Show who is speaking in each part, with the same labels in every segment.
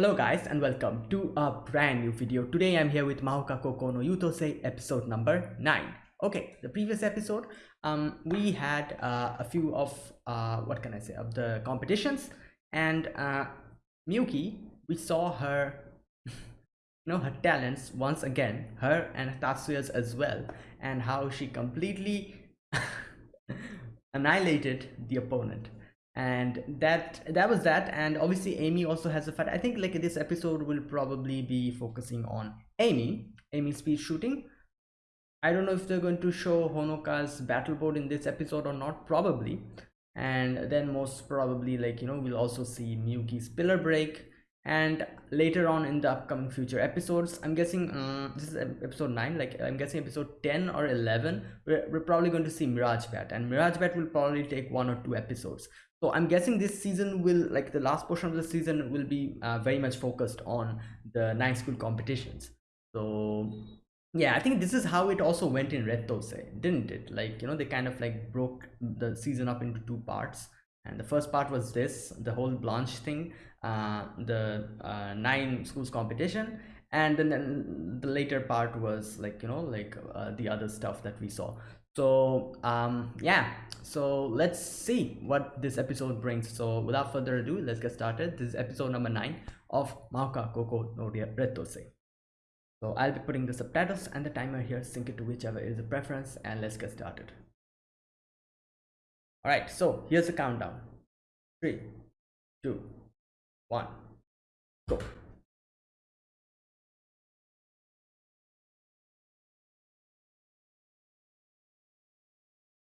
Speaker 1: Hello guys and welcome to a brand new video. Today I'm here with Mahouka Koukou no Yuutousei episode number 9. Okay, the previous episode um we had uh, a few of uh what can I say of the competitions and uh Miyuki we saw her you know her talents once again her and Tatsuya's as well and how she completely annihilated the opponent and that that was that. And obviously amy also has a fight. I think like this episode will probably be focusing on amy amy speed shooting. I don't know if they're going to show honoka's battle board in this episode or not probably. And then most probably like you know we'll also see miyuki's pillar break. And later on in the upcoming future episodes i'm guessing uh, this is episode 9 like i'm guessing episode 10 or 11 we're, we're probably going to see mirage bat. And mirage bat will probably take one or two episodes so i'm guessing this season will like the last portion of the season will be uh, very much focused on the nine school competitions. So yeah i think this is how it also went in Rettousei didn't it? Like you know they kind of like broke the season up into two parts. And the first part was this the whole blanche thing uh the uh, nine schools competition and then, the later part was like you know like uh, the other stuff that we saw. So um yeah. So let's see what this episode brings. So without further ado let's get started. This is episode number nine of Mahouka Koukou no Rettousei so I'll be putting the subtitles and the timer here. Sync it to whichever is the preference and let's get started. All right so here's the countdown. Three two one go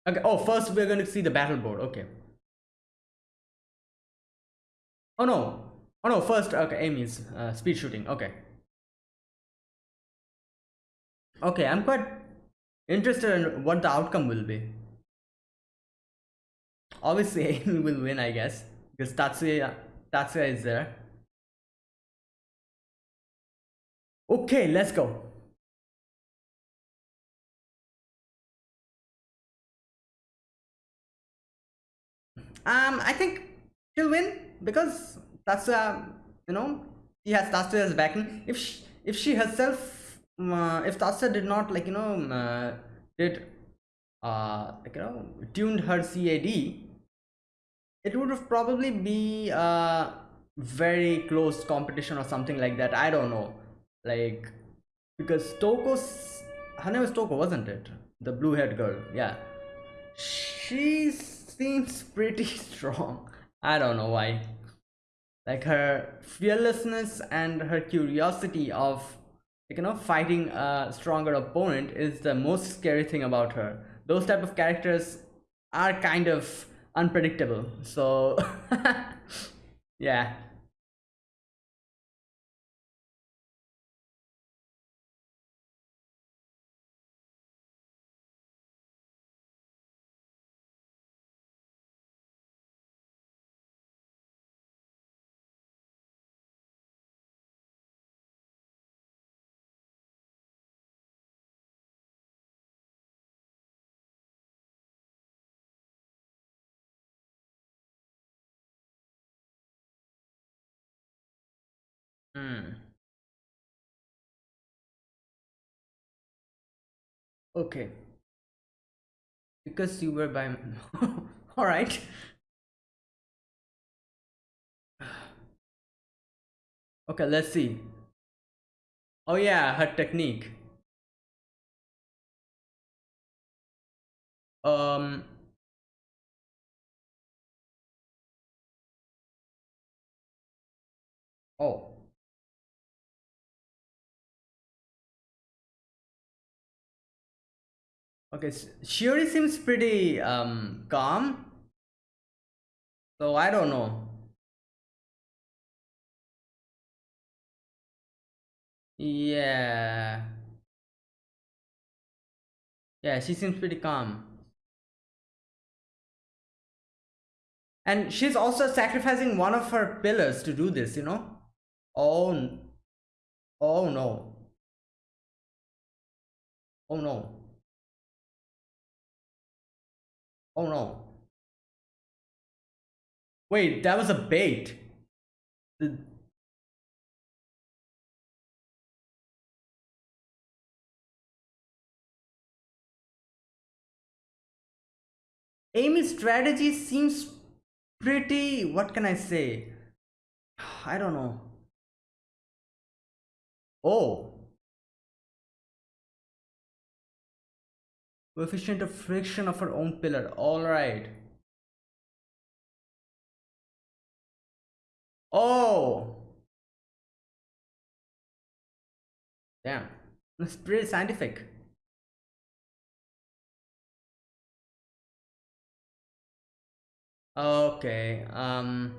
Speaker 1: Okay. Oh, first we're going to see the battle board. Okay. Oh no. Oh no. First, okay. Amy's uh, speed shooting. Okay. Okay. I'm quite interested in what the outcome will be. Obviously, Amy will win, I guess, because Tatsuya Tatsuya is there. Okay, let's go. Um, I think she'll win because that's uh, you know she has Tatsuya's backing. If she, if she herself, uh, if Tatsuya did not like you know uh, did uh like you know tuned her CAD, it would have probably be a very close competition or something like that. I don't know, like because Toko's her name was Toko, wasn't it? The blue-haired girl, yeah. She's seems pretty strong. I don't know why. Like her fearlessness and her curiosity of like, you know fighting a stronger opponent is the most scary thing about her. Those type of characters are kind of unpredictable. So yeah, Okay. Because you were by all right. Okay, let's see. Oh yeah, her technique. Um Oh. Okay, Shiori seems pretty um calm. So I don't know. Yeah. Yeah, she seems pretty calm. And she's also sacrificing one of her pillars to do this, you know? Oh, oh no. Oh no. Oh no. Wait, that was a bait. The... Strategy seems pretty, what can I say? I don't know. Oh, Coefficient of friction of her own pillar. Alright. Oh. Damn. It's pretty scientific. Okay. Um.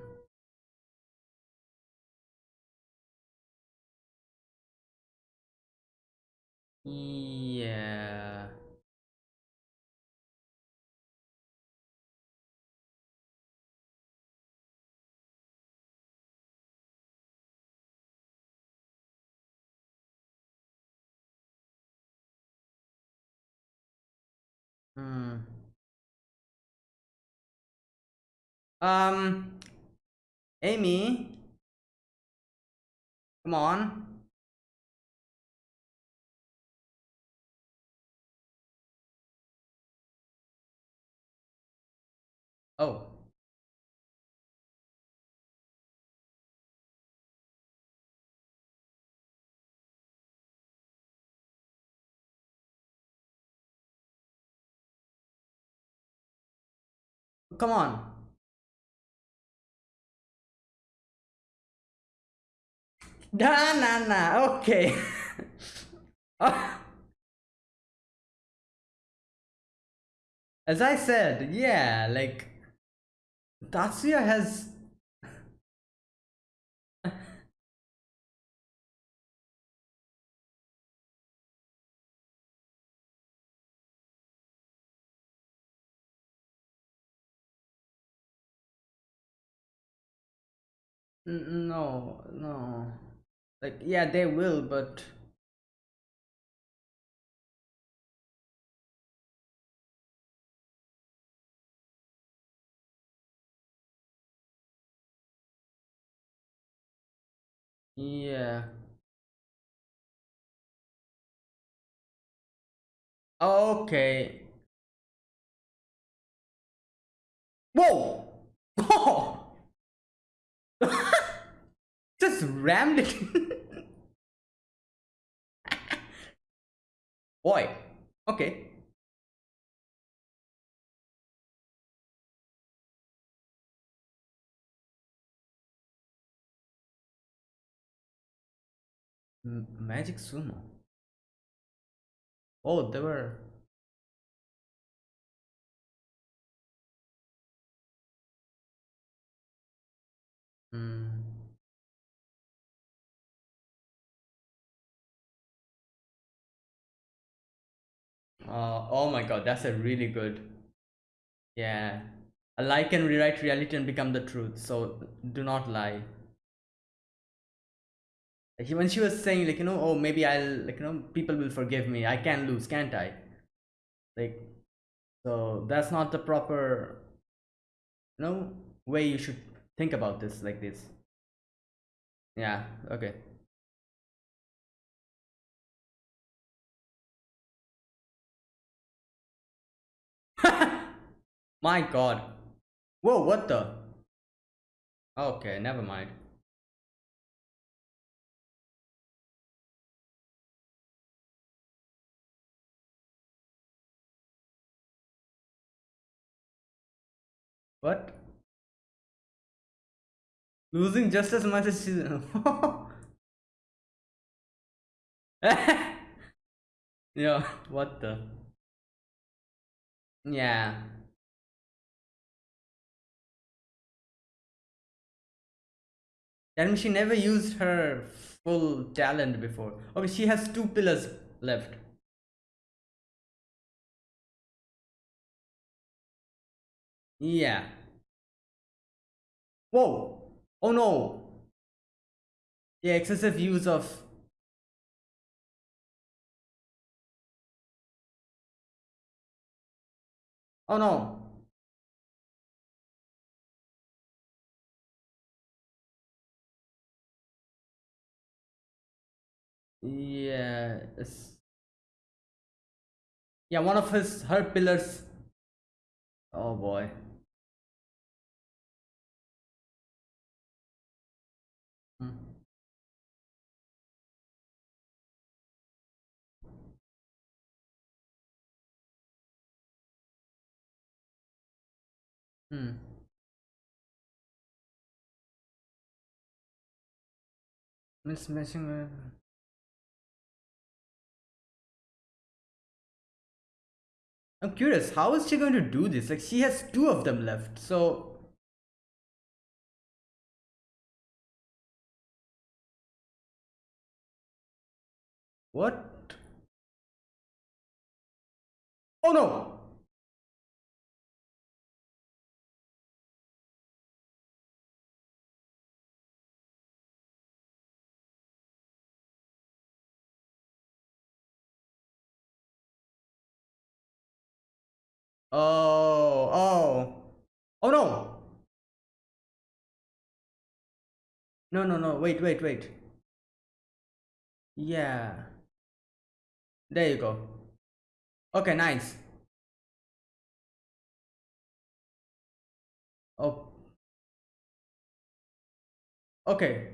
Speaker 1: Yeah. Hmm. Um. Amy. Come on. Oh. Come on. Nah, nah, nah. Okay. As I said, yeah, like Tatsuya has no, no. Like yeah, they will, but yeah. Okay. Whoa! Oh! Just rammed it. Boy. Okay. M Magic Sumo. Oh, there were. Mm. Uh, oh my god, that's a really good. Yeah. A lie can rewrite reality and become the truth, so do not lie. When she was saying, like, you know, oh, maybe I'll, like, you know, people will forgive me. I can lose, can't I? Like, so that's not the proper, you know, way you should think about this like this. Yeah, okay. My god. Whoa, what the? Okay, never mind. What? Losing just as much as she's... yeah, what the? Yeah. Means she never used her full talent before. Okay, she has two pillars left. Yeah. Whoa. Oh no. Yeah, excessive use of Oh no. Yeah. Yeah, one of his her pillars. Oh boy. Hmm. Miss messing with. I'm curious, how is she going to do this? Like, she has two of them left, so. What? Oh no! Oh, oh. Oh no! No, no, no, wait, wait, wait. Yeah. There you go. Okay, nice. Oh. Okay.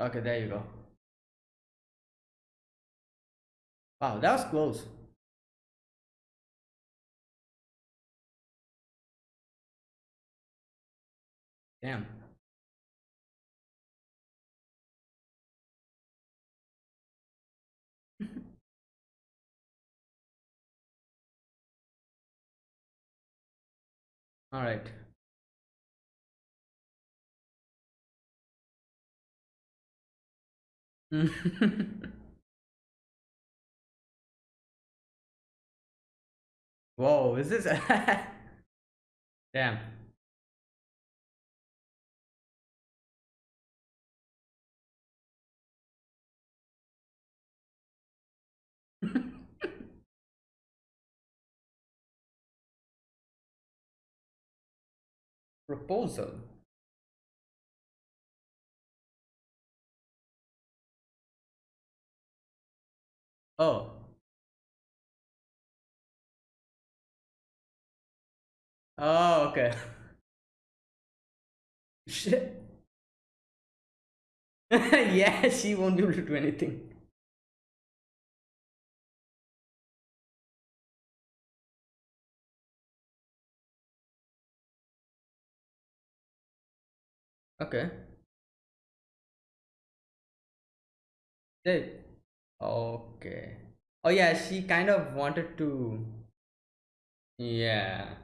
Speaker 1: Okay, there you go. Wow, that was close. Damn. All right. Whoa, is this? Damn. Proposal. Oh. Oh, okay. Shit. yeah, she won't be able to do anything. Okay. Did. Okay. Oh yeah, she kind of wanted to. Yeah.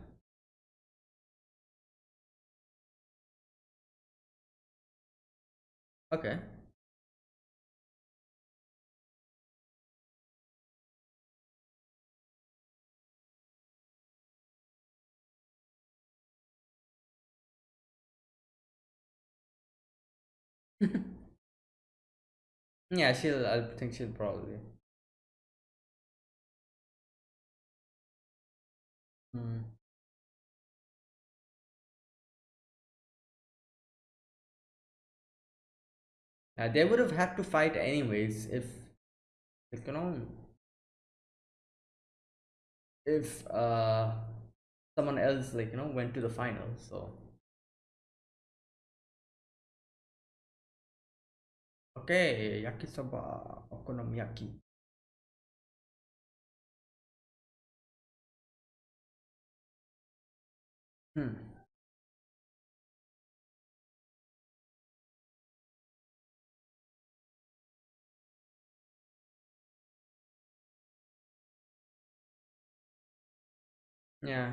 Speaker 1: Okay. yeah, she'll. I think she'll probably. Hmm. Uh, they would have had to fight anyways if, if you know, if uh someone else like you know went to the final. So okay, yakisoba, okonomiyaki. Hmm. Yeah.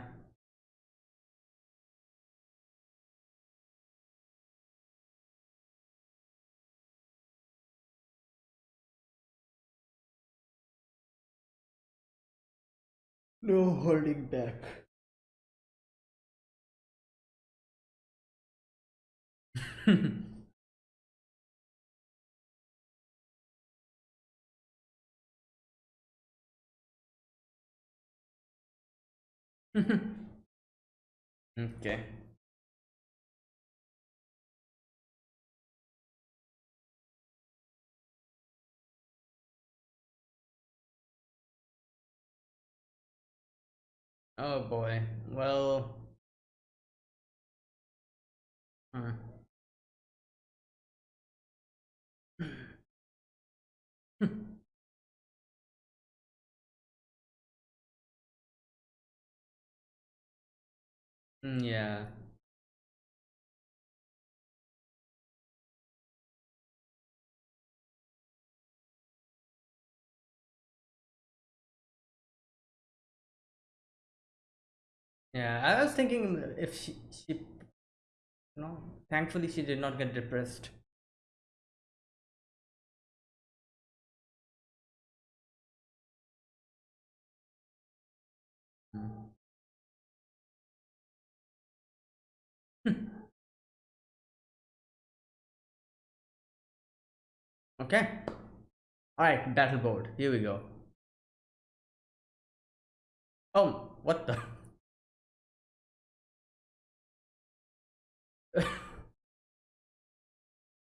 Speaker 1: No holding back. okay. Oh boy. Well. hmm. Mm, yeah. Yeah. I was thinking if she, she, you know, thankfully she did not get depressed. Mm. okay. All right. Battle board. Here we go. Oh, what the?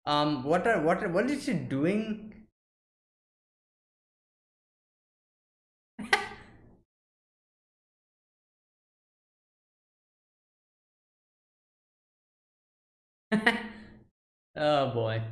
Speaker 1: Um, what are what are, what is she doing? oh boy.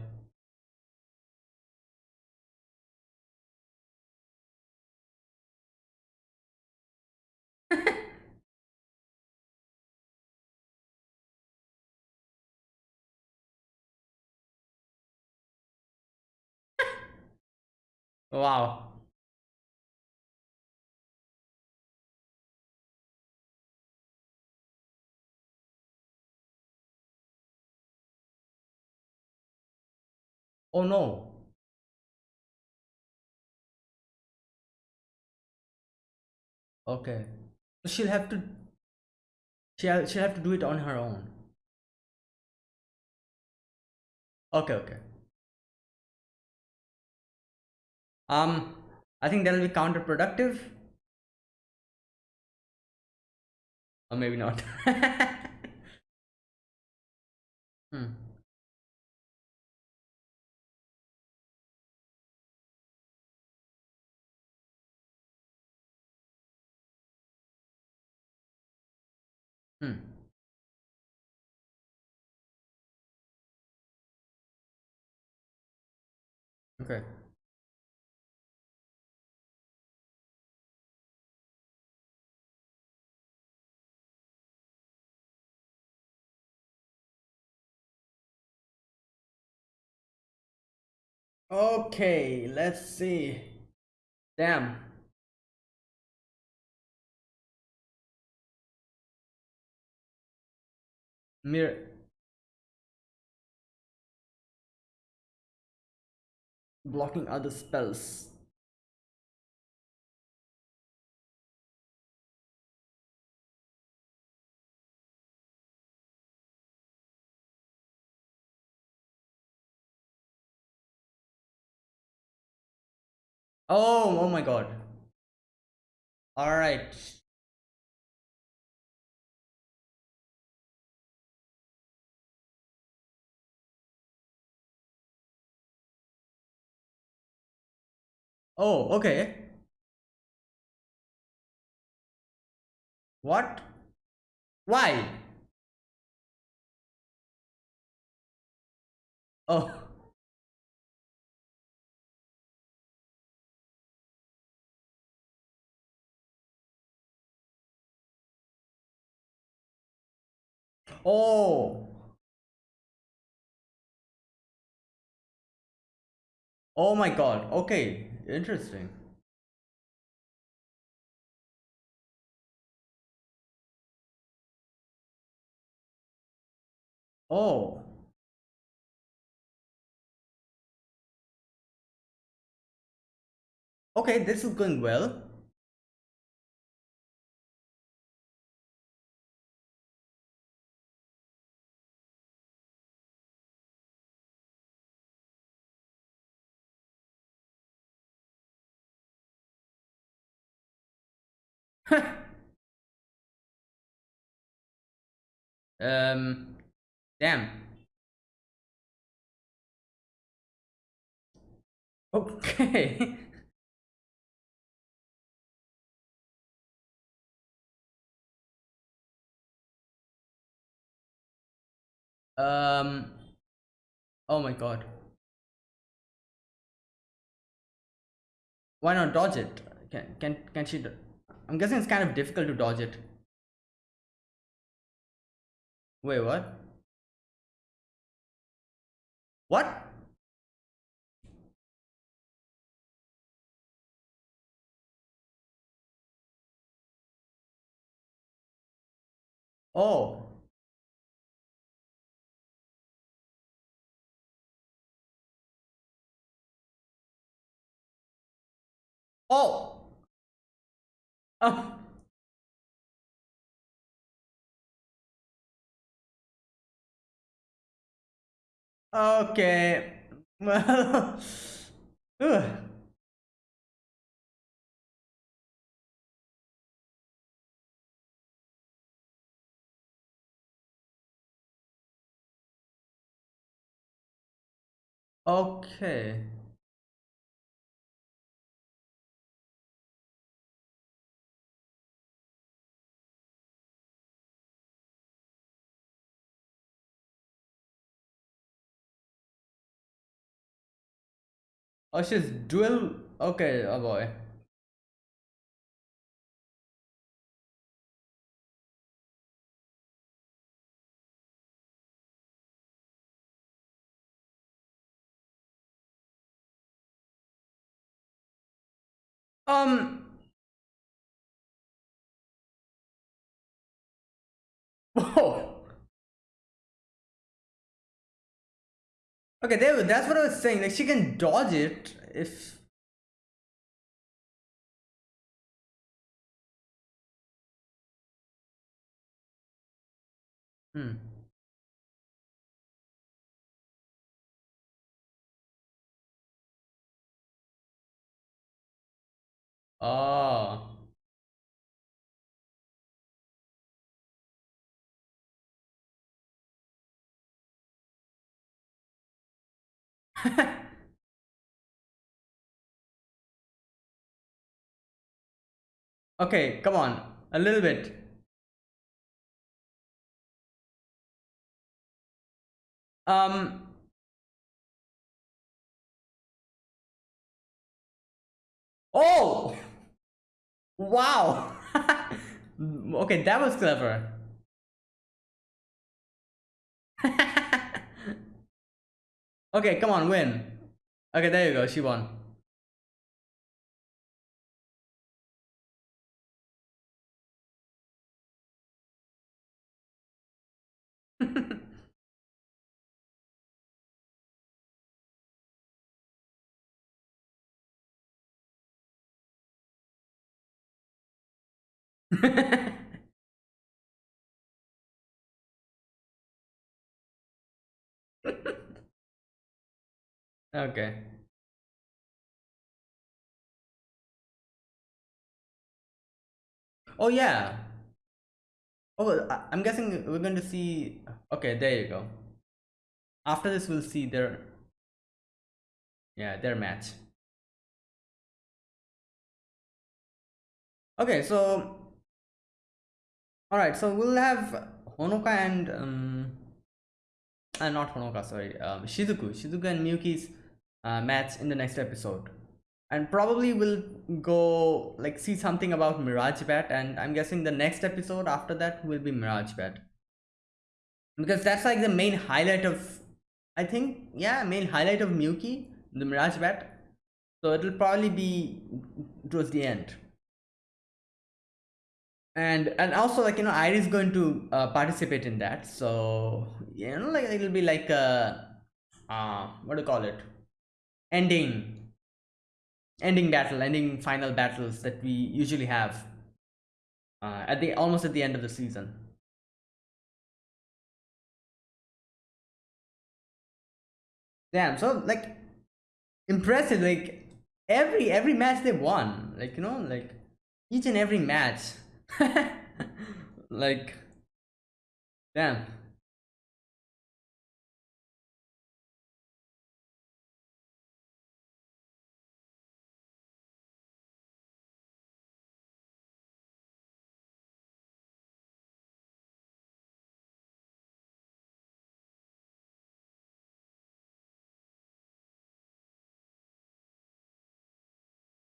Speaker 1: Wow. Oh no. Okay. She'll have to she'll she'll have to do it on her own. Okay, okay. Um, I think that'll be counterproductive. Or maybe not. hmm. Hmm. Okay. Okay, let's see. Damn. Mirror blocking other spells. Oh, oh my god. All right. Oh, okay. What? Why? Oh. Oh. Oh my god. Okay. Interesting. Oh. Okay, this is going well. Um, damn. Okay. um, oh my god. Why not dodge it? Can, can, can she? I'm guessing it's kind of difficult to dodge it. Wait, what? What? Oh. Oh. Oh. Okay. Well. Okay. Oh, she's dual. Okay, oh boy. Um. Whoa. Okay, there. That's what I was saying. Like she can dodge it if. Hmm. Oh. okay, come on. A little bit. Um. Oh. Wow. okay, that was clever. Okay, come on, win. Okay, there you go. She won. okay. Oh yeah. Oh, I'm guessing we're going to see. Okay, there you go. After this, we'll see their. Yeah, their match. Okay, so. Alright, so we'll have Honoka and. Um, and not Honoka, sorry. Um, Shizuku. Shizuku and Miyuki's uh, match in the next episode. And probably we'll go like see something about Mirage Bat, and I'm guessing the next episode after that will be Mirage Bat. Because that's like the main highlight of I think yeah, main highlight of Miyuki, the Mirage Bat. So it'll probably be towards the end. And and also like you know Iris is going to uh, participate in that. So you know like it'll be like a uh what do you call it? Ending ending battle, ending final battles that we usually have uh, at the almost at the end of the season. Damn, so like impressive. Like every every match they won, like you know, like each and every match. like, damn.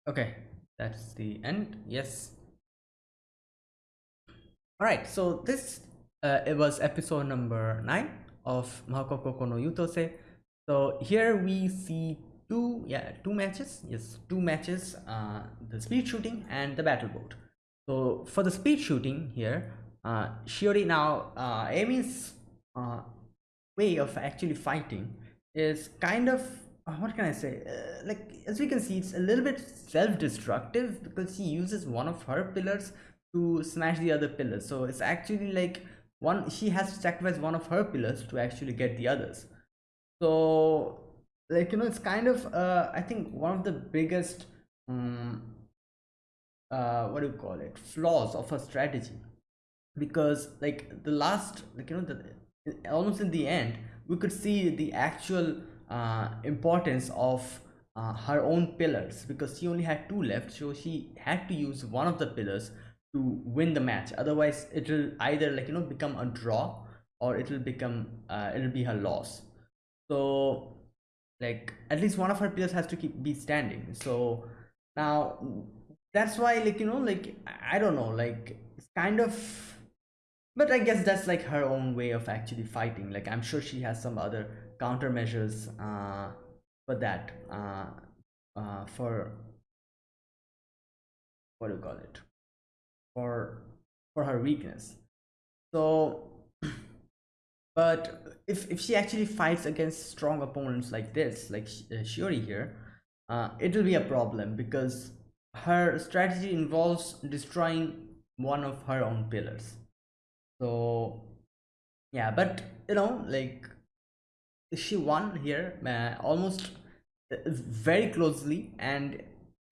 Speaker 1: Okay that's the end yes all right so this uh, it was episode number nine of Mahouka Koukou no Yuutousei. So here we see two yeah two matches yes two matches uh, the speed shooting and the battle board. So for the speed shooting here uh, Shiori now uh, Amy's uh, way of actually fighting is kind of what can I say? Uh, like as we can see it's a little bit self-destructive because she uses one of her pillars to smash the other pillars. So it's actually like one she has to sacrifice one of her pillars to actually get the others. So like you know it's kind of uh i think one of the biggest um, uh what do you call it? Flaws of her strategy. Because like the last like you know the almost in the end we could see the actual uh importance of uh, her own pillars because she only had two left so she had to use one of the pillars to win the match. Otherwise it will either like you know become a draw or it will become uh, it'll be her loss. So like at least one of her pillars has to keep be standing. So now that's why like you know like i don't know like it's kind of but i guess that's like her own way of actually fighting. Like i'm sure she has some other countermeasures uh for that uh uh for what do you call it? For for her weakness. So but if, if she actually fights against strong opponents like this like uh, Shiori here uh, it will be a problem because her strategy involves destroying one of her own pillars. So yeah but you know like she won here uh, almost uh, very closely and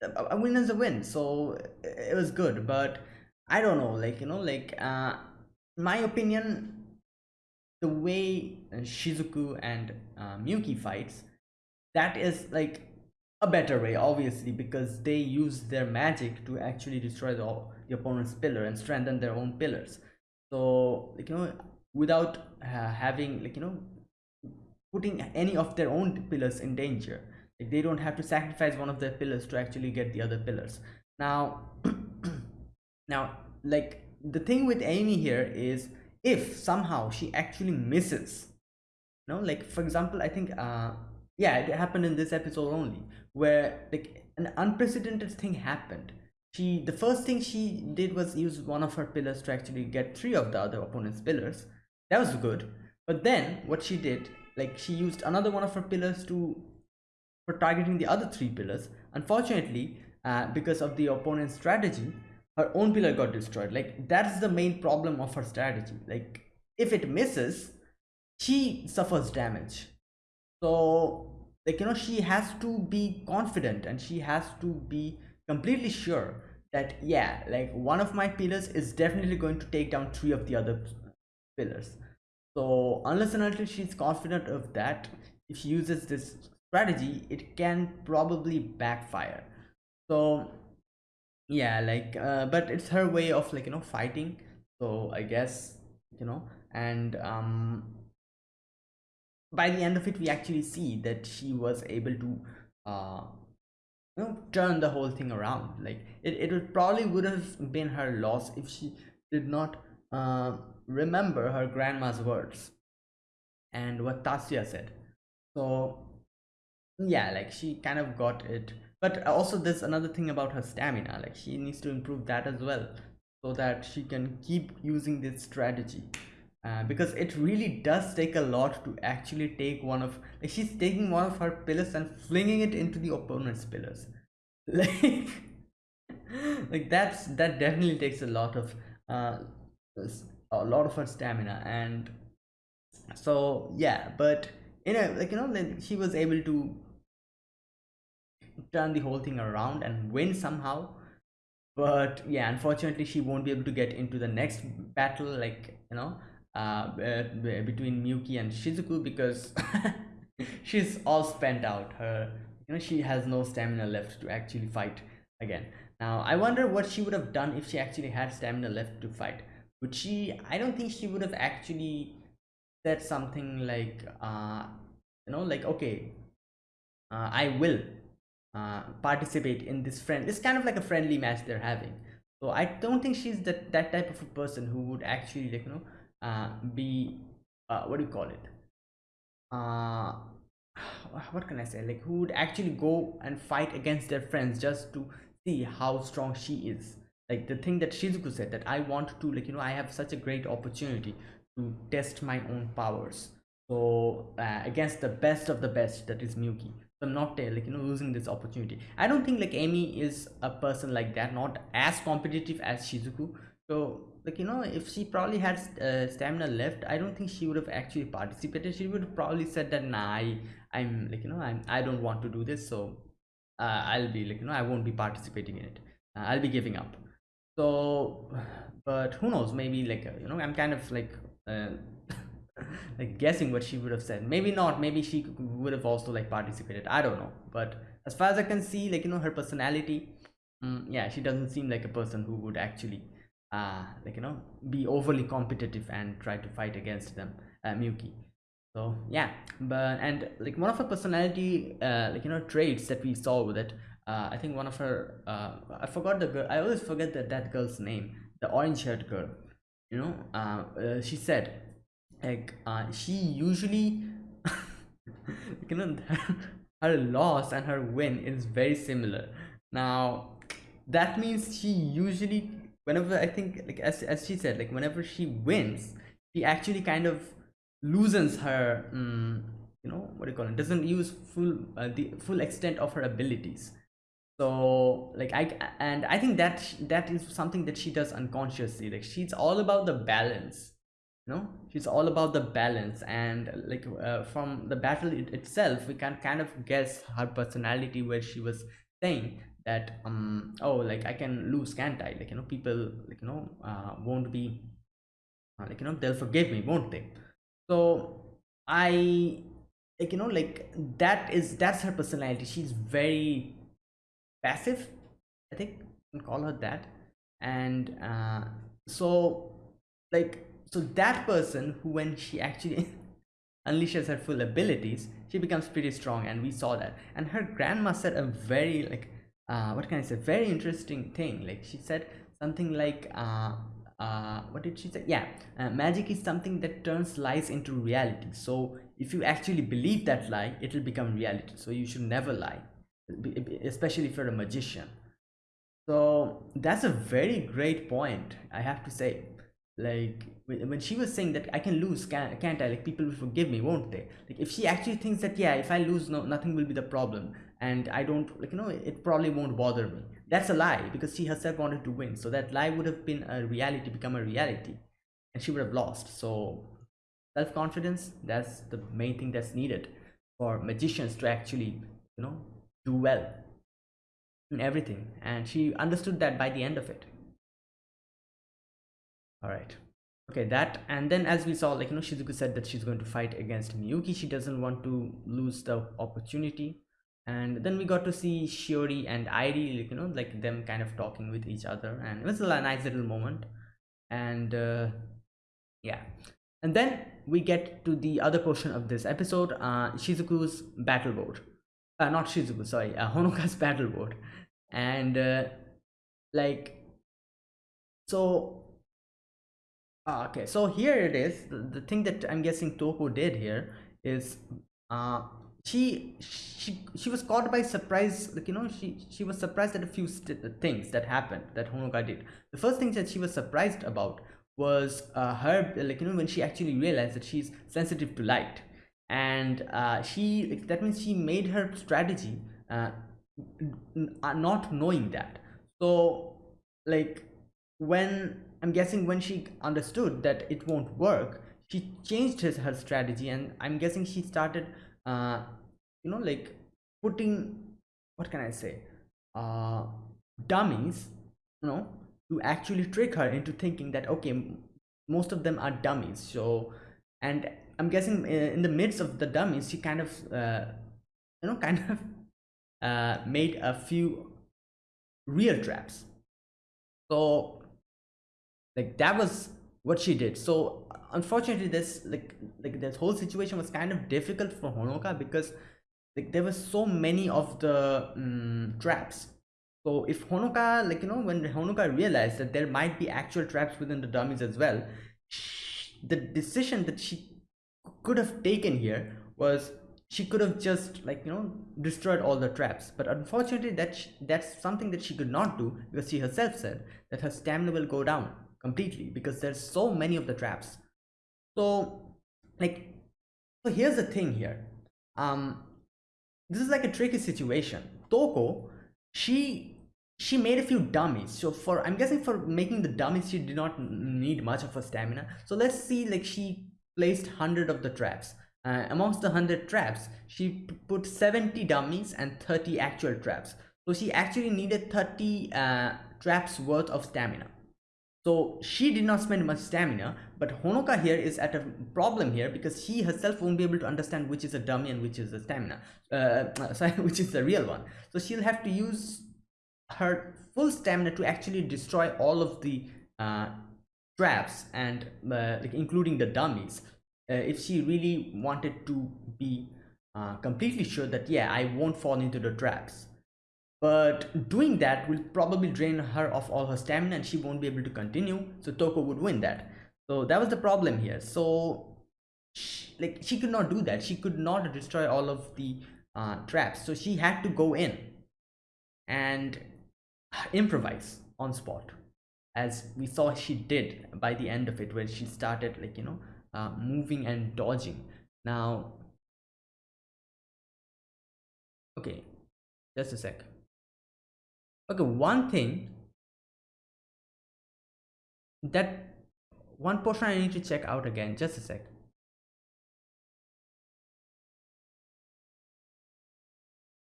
Speaker 1: a win is a win so it was good but I don't know, like you know, like uh, my opinion, the way uh, Shizuku and uh, Miyuki fights, that is like a better way, obviously, because they use their magic to actually destroy the, the opponent's pillar and strengthen their own pillars. So, like you know, without uh, having like you know, putting any of their own pillars in danger, like they don't have to sacrifice one of their pillars to actually get the other pillars. Now. now like the thing with amy here is if somehow she actually misses you know like for example i think uh yeah it happened in this episode only where like an unprecedented thing happened she the first thing she did was use one of her pillars to actually get three of the other opponent's pillars that was good but then what she did like she used another one of her pillars to for targeting the other three pillars. Unfortunately uh, because of the opponent's strategy her own pillar got destroyed. Like that's the main problem of her strategy. Like if it misses she suffers damage. So like you know she has to be confident and she has to be completely sure that yeah like one of my pillars is definitely going to take down three of the other pillars so unless and until she's confident of that if she uses this strategy it can probably backfire. So yeah like uh, but it's her way of like you know fighting. So i guess you know and um by the end of it we actually see that she was able to uh you know turn the whole thing around. Like it, it would probably would have been her loss if she did not uh remember her grandma's words and what Tatsuya said. So yeah like she kind of got it. But also there's another thing about her stamina like she needs to improve that as well so that she can keep using this strategy. Uh, because it really does take a lot to actually take one of like she's taking one of her pillars and flinging it into the opponent's pillars. Like like that's that definitely takes a lot of uh a lot of her stamina and so yeah but you know like you know like she was able to turn the whole thing around and win somehow. But yeah unfortunately she won't be able to get into the next battle like you know uh, between Miyuki and Shizuku because she's all spent out. Her you know she has no stamina left to actually fight again. Now I wonder what she would have done if she actually had stamina left to fight would she I don't think she would have actually said something like uh you know like okay uh, I will uh, participate in this friend it's kind of like a friendly match they're having. So i don't think she's that that type of a person who would actually like you know uh, be uh, what do you call it? Uh what can i say? Like who would actually go and fight against their friends just to see how strong she is like the thing that shizuku said that i want to like you know i have such a great opportunity to test my own powers. So uh, against the best of the best that is miyuki. So i'm not uh, like you know losing this opportunity. I don't think like amy is a person like that not as competitive as shizuku. So like you know if she probably had uh, stamina left i don't think she would have actually participated. She would have probably said that nah I, i'm like you know i'm i don't want to do this. So uh, i'll be like you know i won't be participating in it. Uh, i'll be giving up so but who knows? Maybe like uh, you know i'm kind of like uh, like guessing what she would have said. Maybe not. Maybe she would have also like participated. I don't know. But as far as i can see like you know her personality mm, yeah she doesn't seem like a person who would actually uh like you know be overly competitive and try to fight against them uh, Miyuki. So yeah. But and like one of her personality uh like you know traits that we saw with it uh I think one of her uh I forgot the girl I always forget that that girl's name the orange haired girl you know? Uh, uh she said like uh she usually you know her loss and her win is very similar. Now that means she usually whenever I think like as as she said, like whenever she wins, she actually kind of loosens her um, you know what do you call it doesn't use full uh, the full extent of her abilities so like i and i think that that is something that she does unconsciously. Like she's all about the balance you know? She's all about the balance. And like uh, from the battle it itself we can kind of guess her personality where she was saying that um oh like i can lose can't i? Like you know people like you know uh, won't be uh, like you know they'll forgive me won't they? So i like you know like that is that's her personality. She's very passive i think call her that and uh so like so that person who when she actually unleashes her full abilities she becomes pretty strong and we saw that and her grandma said a very like uh, what can I say? Very interesting thing. Like she said something like, uh, uh, what did she say? Yeah, uh, magic is something that turns lies into reality. So if you actually believe that lie, it will become reality. So you should never lie, especially if you're a magician. So that's a very great point, I have to say. Like when she was saying that I can lose, can't, can't I? Like people will forgive me, won't they? Like if she actually thinks that yeah, if I lose, no, nothing will be the problem and i don't like you know it probably won't bother me that's a lie because she herself wanted to win so that lie would have been a reality become a reality and she would have lost so self-confidence that's the main thing that's needed for magicians to actually you know do well in everything and she understood that by the end of it. All right. Okay that and then as we saw like you know shizuku said that she's going to fight against miyuki. She doesn't want to lose the opportunity. And then we got to see Shiori and Airi, like, you know, like them kind of talking with each other, and it was a nice little moment. And uh, yeah, and then we get to the other portion of this episode, uh, Shizuku's battle board. Uh, not Shizuku, sorry, uh, Honoka's battle board, and uh, like so. Uh, okay, so here it is. The, the thing that I'm guessing Toko did here is uh she she she was caught by surprise like you know she she was surprised at a few things that happened that honoka did the first thing that she was surprised about was uh, her like you know when she actually realized that she's sensitive to light and uh, she that means she made her strategy uh, not knowing that. So like when i'm guessing when she understood that it won't work she changed his, her strategy and i'm guessing she started uh, you know like putting what can i say uh dummies you know to actually trick her into thinking that okay most of them are dummies. So and i'm guessing uh, in the midst of the dummies she kind of uh, you know kind of uh, made a few real traps. So like that was what she did. So unfortunately this like like this whole situation was kind of difficult for honoka because like there were so many of the um, traps. So if honoka like you know when honoka realized that there might be actual traps within the dummies as well the decision that she could have taken here was she could have just like you know destroyed all the traps. But unfortunately that that's something that she could not do because she herself said that her stamina will go down completely because there's so many of the traps. So like so here's the thing here. Um this is like a tricky situation. Toko she she made a few dummies. So for i'm guessing for making the dummies she did not need much of a stamina. So let's see like she placed 100 of the traps. Uh, amongst the 100 traps she put 70 dummies and 30 actual traps. So she actually needed 30 uh, traps worth of stamina. So she did not spend much stamina but honoka here is at a problem here because she herself won't be able to understand which is a dummy and which is a stamina uh, sorry which is the real one. So she'll have to use her full stamina to actually destroy all of the uh, traps and uh, like including the dummies uh, if she really wanted to be uh, completely sure that yeah i won't fall into the traps. But doing that will probably drain her of all her stamina and she won't be able to continue so toko would win that. So that was the problem here. So she, like she could not do that. She could not destroy all of the uh, traps. So she had to go in and improvise on spot as we saw she did by the end of it where she started like you know uh, moving and dodging. Now okay just a sec. Okay one thing that one portion i need to check out again just a sec.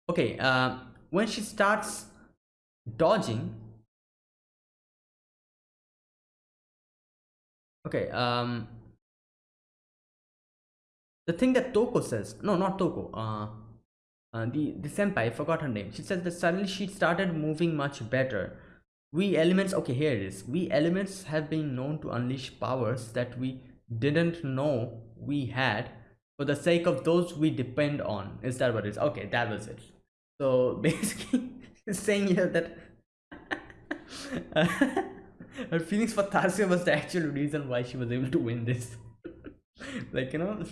Speaker 1: Okay uh, when she starts dodging okay um the thing that Toko says, no, not Toko, uh, uh, the, the senpai, I forgot her name. She says that suddenly she started moving much better. We elements, okay, here it is. We elements have been known to unleash powers that we didn't know we had for the sake of those we depend on. Is that what it is? Okay, that was it. So basically, saying here that her feelings for Tatsuya was the actual reason why she was able to win this. like, you know,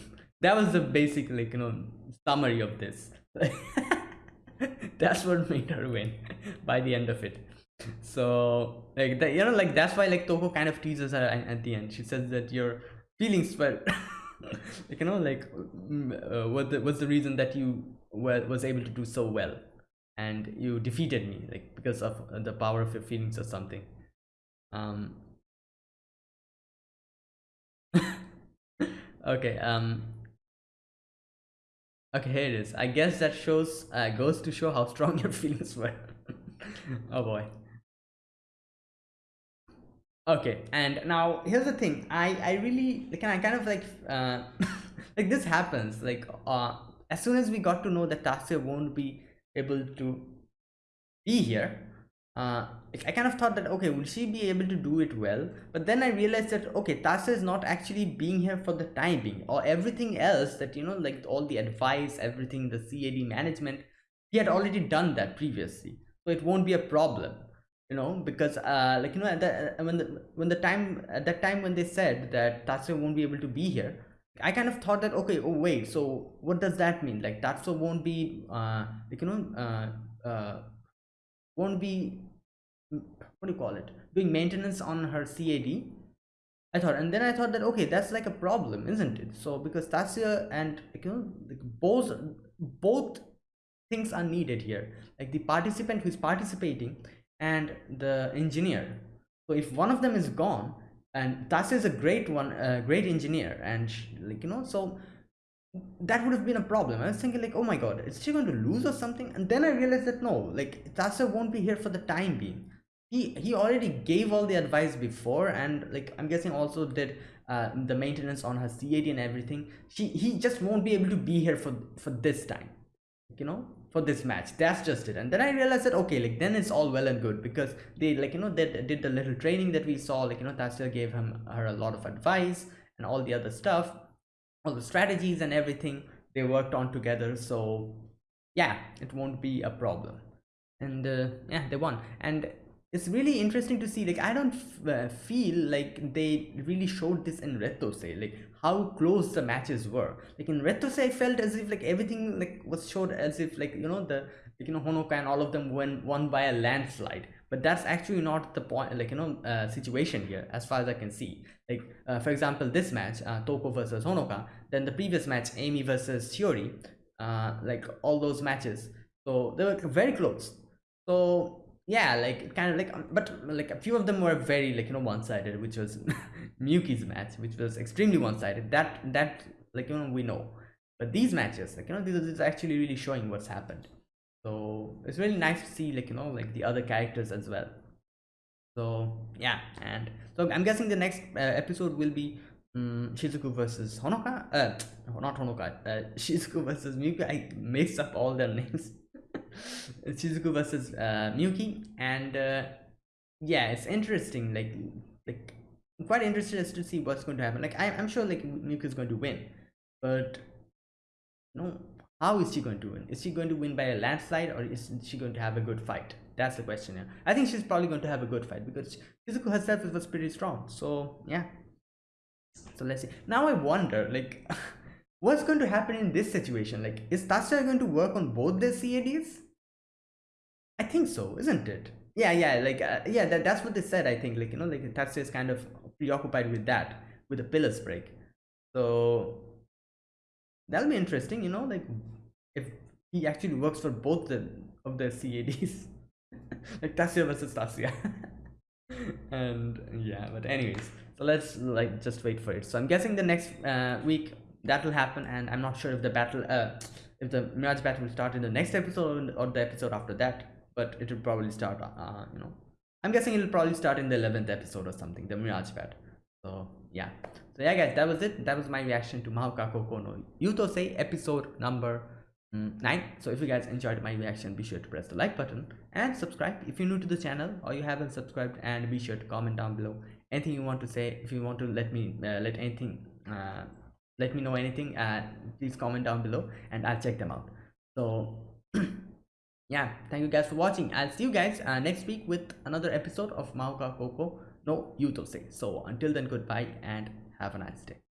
Speaker 1: that was the basic like you know summary of this. That's what made her win by the end of it. So like that you know like that's why like toko kind of teases her at the end. She says that your feelings were like you know like mm, uh, what the, the reason that you were was able to do so well. And you defeated me like because of the power of your feelings or something um okay um Okay, here it is. I guess that shows uh, goes to show how strong your feelings were. oh boy. Okay, and now here's the thing. I I really like I kind of like uh like this happens like uh as soon as we got to know that Tatsuya won't be able to be here uh, I kind of thought that okay will she be able to do it well? But then I realized that okay Tatsuya is not actually being here for the time being. Or everything else that you know like all the advice everything the CAD management he had already done that previously. So it won't be a problem you know because uh like you know at the, uh, when the when the time at that time when they said that Tatsuya won't be able to be here I kind of thought that okay oh wait so what does that mean? Like Tatsuya won't be uh like you know uh uh won't be what do you call it? Doing maintenance on her cad i thought and then i thought that okay that's like a problem isn't it? So because Tatsuya and you know both both things are needed here. Like the participant who is participating and the engineer. So if one of them is gone and tasya is a great one a great engineer and she, like you know so that would have been a problem. I was thinking like, oh my god, is she going to lose or something? And then I realized that no, like Tatsuya won't be here for the time being he he already gave all the advice before and like i'm guessing also did uh, the maintenance on her cad and everything. She he just won't be able to be here for for this time you know for this match. That's just it. And then i realized that okay like then it's all well and good because they like you know they did the little training that we saw like you know Tatsuya gave him her a lot of advice and all the other stuff all the strategies and everything. They worked on together. So yeah it won't be a problem. And uh, yeah they won. And it's really interesting to see like i don't uh, feel like they really showed this in Rettousei like how close the matches were. Like in Rettousei i felt as if like everything like was showed as if like you know the like, you know honoka and all of them went won by a landslide. But that's actually not the point like you know uh, situation here as far as i can see. Like uh, for example this match uh, toko versus honoka then the previous match amy versus shiori uh, like all those matches. So they were very close. So yeah like kind of like um, but like a few of them were very like you know one-sided which was Miyuki's match which was extremely one-sided. That that like you know we know. But these matches like you know this is actually really showing what's happened. So it's really nice to see like you know like the other characters as well. So yeah and so i'm guessing the next uh, episode will be um, shizuku versus honoka uh not honoka uh, shizuku versus miyuki i mixed up all their names shizuku versus uh, miyuki. And uh, yeah it's interesting like like I'm quite interested as to see what's going to happen. Like I, i'm sure like miyuki is going to win. But no how is she going to win? Is she going to win by a landslide or is she going to have a good fight? That's the question here i think she's probably going to have a good fight because shizuku herself was pretty strong. So yeah. So let's see. Now i wonder like what's going to happen in this situation? Like is Tatsuya going to work on both their cads i think so isn't it? Yeah yeah like uh, yeah that, that's what they said i think like you know like Tatsuya is kind of preoccupied with that with the pillars break so that'll be interesting you know like if he actually works for both the of the cads like Tatsuya versus Tatsuya and yeah but anyways so let's like just wait for it. So i'm guessing the next uh, week that will happen and i'm not sure if the battle uh if the mirage battle will start in the next episode or the episode after that but it will probably start uh you know i'm guessing it'll probably start in the 11th episode or something the Mirage Bat so yeah. So yeah guys that was it. That was my reaction to Mahouka Koukou no Yuutousei episode number mm, 9 so if you guys enjoyed my reaction be sure to press the like button and subscribe if you're new to the channel or you haven't subscribed and be sure to comment down below anything you want to say. If you want to let me uh, let anything uh, let me know anything uh, please comment down below and i'll check them out. So yeah thank you guys for watching. I'll see you guys uh, next week with another episode of Mahouka Koukou no Yuutousei so until then goodbye and have a nice day